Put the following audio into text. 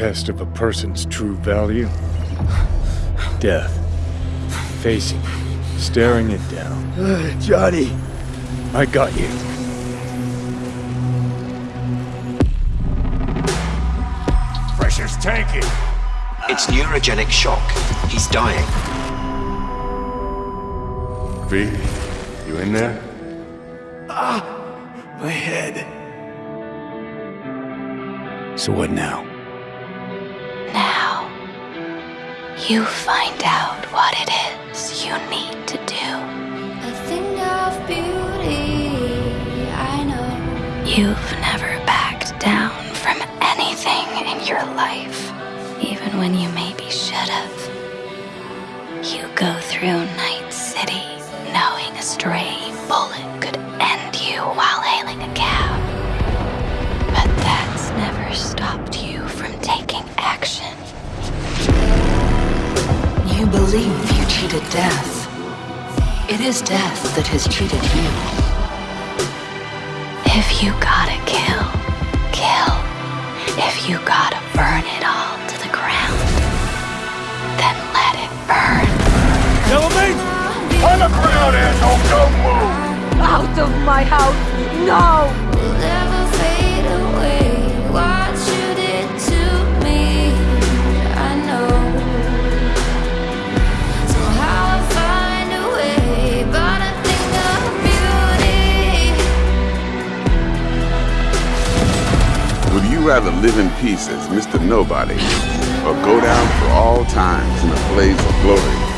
test of a person's true value? Death. Facing it, staring it down. Johnny. I got you. Pressure's tanking. It's neurogenic shock. He's dying. V, you in there? Ah, my head. So what now? Now, you find out what it is you need to do. A thing of beauty, I know. You've never backed down from anything in your life, even when you maybe should have. You go through Night City knowing a stray bullet could believe you cheated death. It is death that has cheated you. If you gotta kill, kill. If you gotta burn it all to the ground, then let it burn. Kill me! On the ground, asshole! Don't move! Out of my house! No! You rather live in peace as Mr. Nobody or go down for all times in a blaze of glory